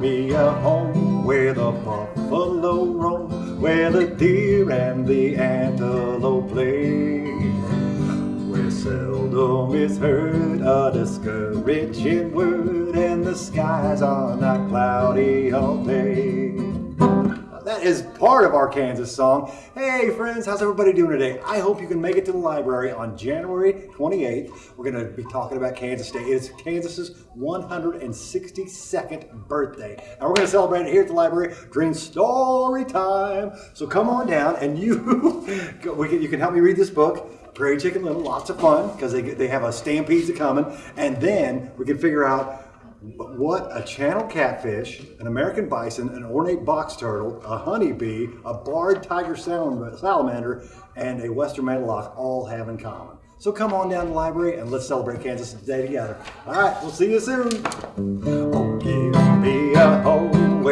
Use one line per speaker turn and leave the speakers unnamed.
me a home where the buffalo roam, where the deer and the antelope play. Where seldom is heard a discouraging word, and the skies are not cloudy all day. That is part of our Kansas song. Hey friends, how's everybody doing today? I hope you can make it to the library on January 28th. We're going to be talking about Kansas State. It's Kansas's 162nd birthday. And we're going to celebrate it here at the library during story time. So come on down and you, can, you can help me read this book. Prairie Chicken Little, lots of fun because they, they have a stampede coming. And then we can figure out what a channel catfish, an American bison, an ornate box turtle, a honeybee, a barred tiger salamander, and a western meadowlark all have in common. So come on down to the library and let's celebrate Kansas Day together. All right, we'll see you soon. Oh, give me a home